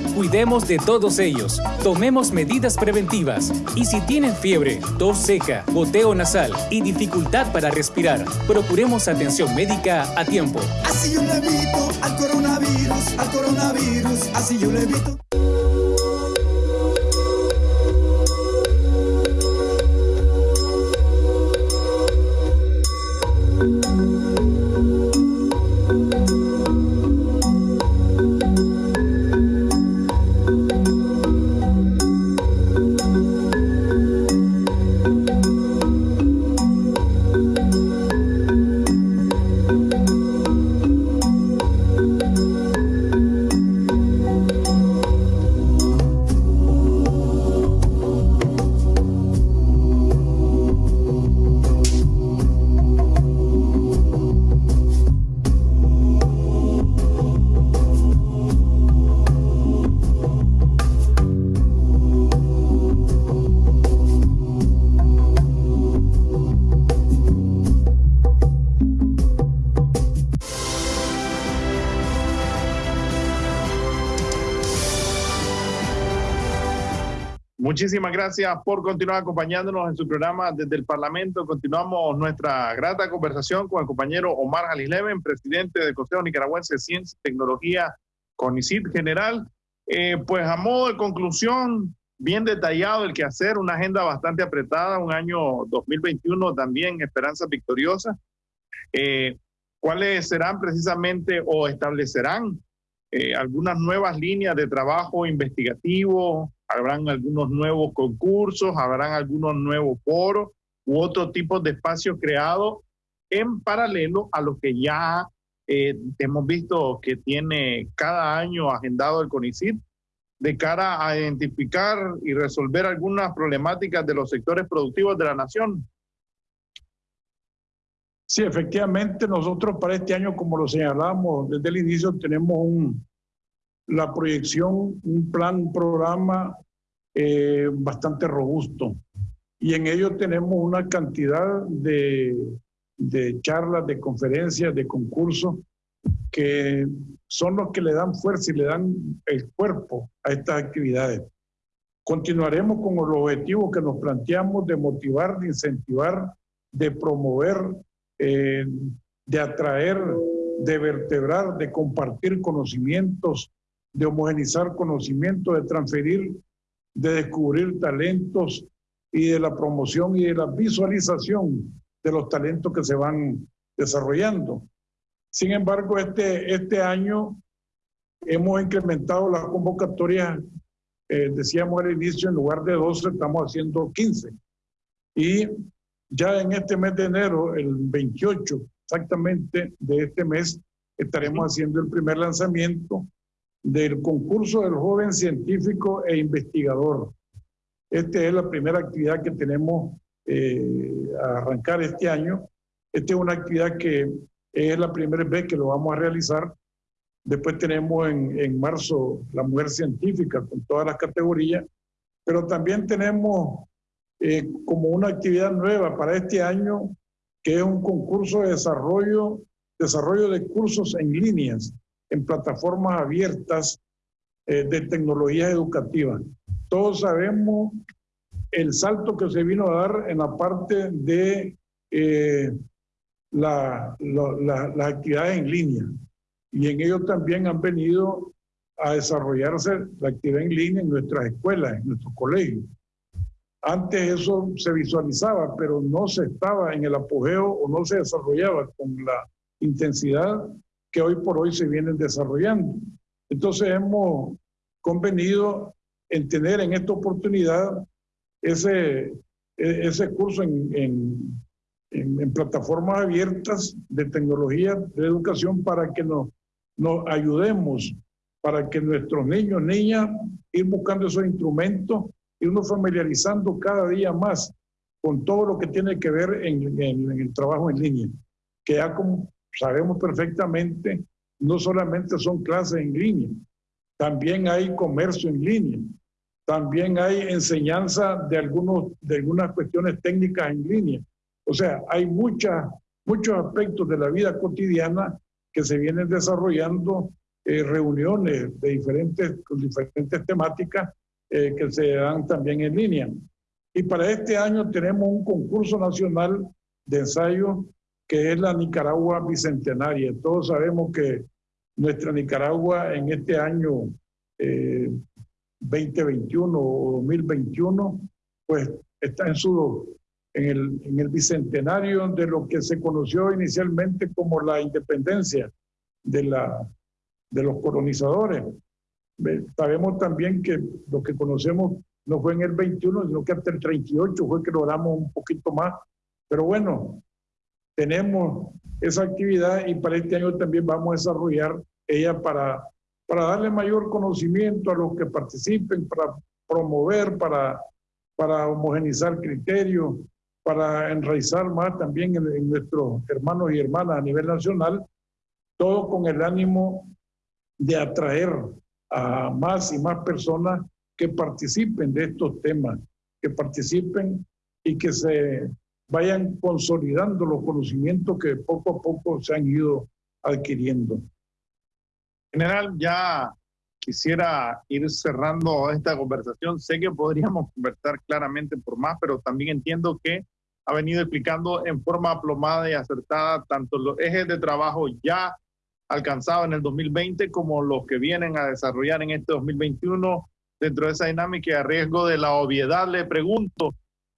Cuidemos de todos ellos, tomemos medidas preventivas y si tienen fiebre, tos seca, goteo nasal y dificultad para respirar, procuremos atención médica a tiempo. Así yo le evito al coronavirus, al coronavirus, así yo le evito. Muchísimas gracias por continuar acompañándonos en su programa desde el Parlamento. Continuamos nuestra grata conversación con el compañero Omar Jalisleven, presidente del Consejo Nicaragüense de Ciencia y Tecnología, CONICIT General. Eh, pues a modo de conclusión, bien detallado el que hacer, una agenda bastante apretada, un año 2021 también, esperanza victoriosa. Eh, ¿Cuáles serán precisamente o establecerán eh, algunas nuevas líneas de trabajo investigativo, habrán algunos nuevos concursos, habrán algunos nuevos foros u otro tipo de espacios creados en paralelo a lo que ya eh, hemos visto que tiene cada año agendado el CONICIT de cara a identificar y resolver algunas problemáticas de los sectores productivos de la nación. Sí, efectivamente, nosotros para este año, como lo señalamos desde el inicio, tenemos un, la proyección, un plan, programa eh, bastante robusto. Y en ello tenemos una cantidad de, de charlas, de conferencias, de concursos que son los que le dan fuerza y le dan el cuerpo a estas actividades. Continuaremos con los objetivos que nos planteamos de motivar, de incentivar, de promover, eh, de atraer, de vertebrar, de compartir conocimientos, de homogenizar conocimientos, de transferir, de descubrir talentos y de la promoción y de la visualización de los talentos que se van desarrollando. Sin embargo, este, este año hemos incrementado las convocatorias, eh, decíamos al inicio, en lugar de 12, estamos haciendo 15. Y ya en este mes de enero, el 28 exactamente de este mes, estaremos haciendo el primer lanzamiento del concurso del joven científico e investigador. Esta es la primera actividad que tenemos eh, a arrancar este año. Esta es una actividad que es la primera vez que lo vamos a realizar. Después tenemos en, en marzo la mujer científica con todas las categorías, pero también tenemos eh, como una actividad nueva para este año, que es un concurso de desarrollo, desarrollo de cursos en líneas en plataformas abiertas eh, de tecnología educativa. Todos sabemos el salto que se vino a dar en la parte de eh, la, las actividades en línea. Y en ello también han venido a desarrollarse la actividad en línea en nuestras escuelas, en nuestros colegios. Antes eso se visualizaba, pero no se estaba en el apogeo o no se desarrollaba con la intensidad que hoy por hoy se vienen desarrollando. Entonces hemos convenido en tener en esta oportunidad ese, e, ese curso en, en, plataformas abiertas de tecnología de educación para que nos, nos ayudemos, para que nuestros niños, niñas, ir buscando esos instrumentos, irnos familiarizando cada día más con todo lo que tiene que ver en, en el trabajo en línea. que ya como sabemos perfectamente, no solamente son clases en línea, también hay comercio en línea, también hay enseñanza de, algunos, de algunas cuestiones técnicas en línea. O sea, hay muchas, muchos aspectos de la vida cotidiana que se vienen desarrollando, eh, reuniones de diferentes, con diferentes temáticas eh, que se dan también en línea. Y para este año tenemos un concurso nacional de ensayo que es la Nicaragua Bicentenaria. Todos sabemos que nuestra Nicaragua en este año 2021 eh, o 2021, pues está en su en el, en el bicentenario de lo que se conoció inicialmente como la independencia de, la, de los colonizadores. Sabemos también que lo que conocemos no fue en el 21, sino que hasta el 38 fue que logramos un poquito más. Pero bueno, tenemos esa actividad y para este año también vamos a desarrollar ella para, para darle mayor conocimiento a los que participen, para promover, para, para homogenizar criterios, para enraizar más también en, nuestros hermanos y hermanas a nivel nacional, todo con el ánimo de atraer a más y más personas que participen de estos temas, que participen y que se vayan consolidando los conocimientos que poco a poco se han ido adquiriendo. General, ya quisiera ir cerrando esta conversación. Sé que podríamos <laughs> conversar claramente por más, pero también entiendo que ha venido explicando en forma aplomada y acertada tanto los ejes de trabajo ya alcanzados en el 2020 como los que vienen a desarrollar en este 2021 dentro de esa dinámica y a riesgo de la obviedad le pregunto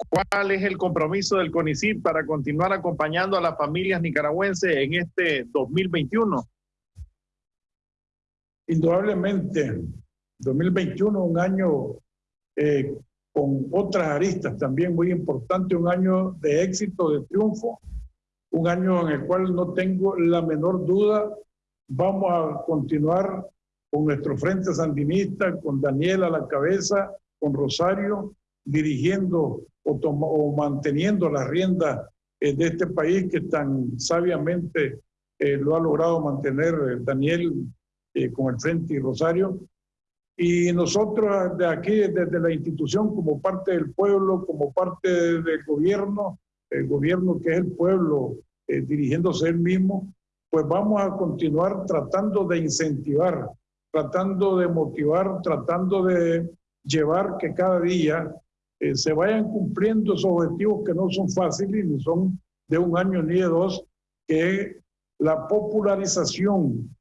cuál es el compromiso del CONICIT para continuar acompañando a las familias nicaragüenses en este 2021. Indudablemente, 2021 un año eh, con otras aristas también muy importantes, un año de éxito, de triunfo, un año en el cual no tengo la menor duda, vamos a continuar con nuestro frente sandinista, con Daniel a la cabeza, con Rosario, dirigiendo o, manteniendo la rienda eh, de este país que tan sabiamente eh, lo ha logrado mantener eh, Daniel con el frente y Rosario. Y nosotros de aquí, desde la institución, como parte del pueblo, como parte del gobierno, el gobierno que es el pueblo dirigiéndose él mismo, pues vamos a continuar tratando de incentivar, tratando de motivar, tratando de llevar que cada día eh, se vayan cumpliendo esos objetivos que no son fáciles ni son de un año ni de dos, que es la popularización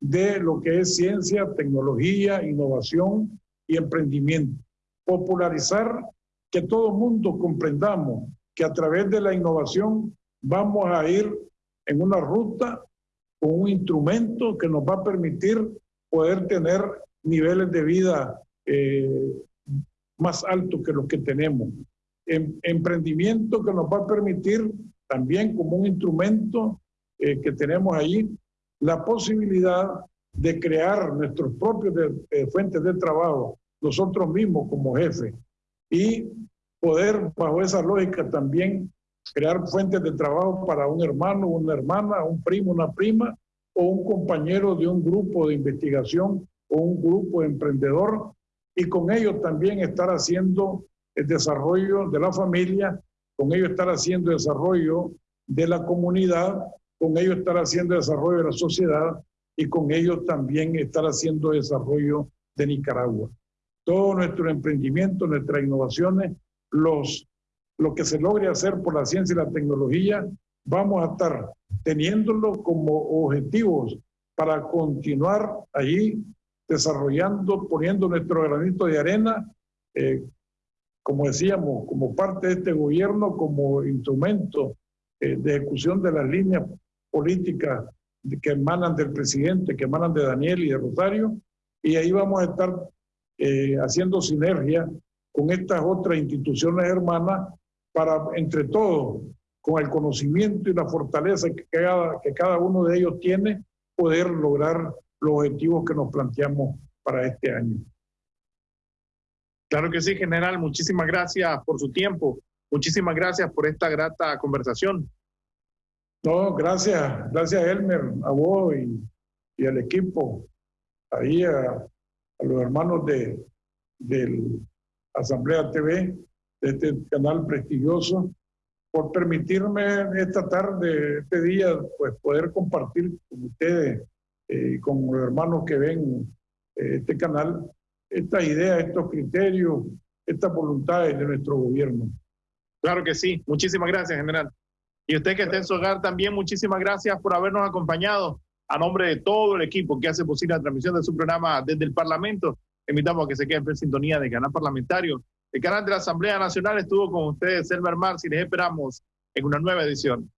de lo que es ciencia, tecnología, innovación y emprendimiento. Popularizar que todo mundo comprendamos que a través de la innovación vamos a ir en una ruta con un instrumento que nos va a permitir poder tener niveles de vida eh, más altos que los que tenemos. Em, emprendimiento que nos va a permitir también como un instrumento eh, que tenemos ahí la posibilidad de crear nuestros propios eh, fuentes de trabajo, nosotros mismos como jefe, y poder, bajo esa lógica, también crear fuentes de trabajo para un hermano, una hermana, un primo, una prima, o un compañero de un grupo de investigación o un grupo emprendedor, y con ellos también estar haciendo el desarrollo de la familia, con ellos estar haciendo el desarrollo de la comunidad con ellos estar haciendo desarrollo de la sociedad y con ellos también estar haciendo desarrollo de Nicaragua. Todo nuestro emprendimiento, nuestras innovaciones, los, lo que se logre hacer por la ciencia y la tecnología, vamos a estar teniéndolo como objetivos para continuar allí desarrollando, poniendo nuestro granito de arena, eh, como decíamos, como parte de este gobierno, como instrumento eh, de ejecución de las líneas políticas que emanan del presidente, que emanan de Daniel y de Rosario, y ahí vamos a estar eh, haciendo sinergia con estas otras instituciones hermanas para, entre todos, con el conocimiento y la fortaleza que cada, que cada uno de ellos tiene, poder lograr los objetivos que nos planteamos para este año. Claro que sí, general. Muchísimas gracias por su tiempo. Muchísimas gracias por esta grata conversación. No, gracias, gracias Elmer, a vos y, al equipo, ahí a, los hermanos de, del Asamblea TV, de este canal prestigioso, por permitirme esta tarde, este día, pues poder compartir con ustedes y eh, con los hermanos que ven eh, este canal, esta idea, estos criterios, estas voluntades de nuestro gobierno. Claro que sí. Muchísimas gracias, general. Y usted que está en su hogar también, muchísimas gracias por habernos acompañado. A nombre de todo el equipo que hace posible la transmisión de su programa desde el Parlamento, invitamos a que se queden en sintonía del canal parlamentario. El canal de la Asamblea Nacional estuvo con ustedes, Elmer Mars, y les esperamos en una nueva edición.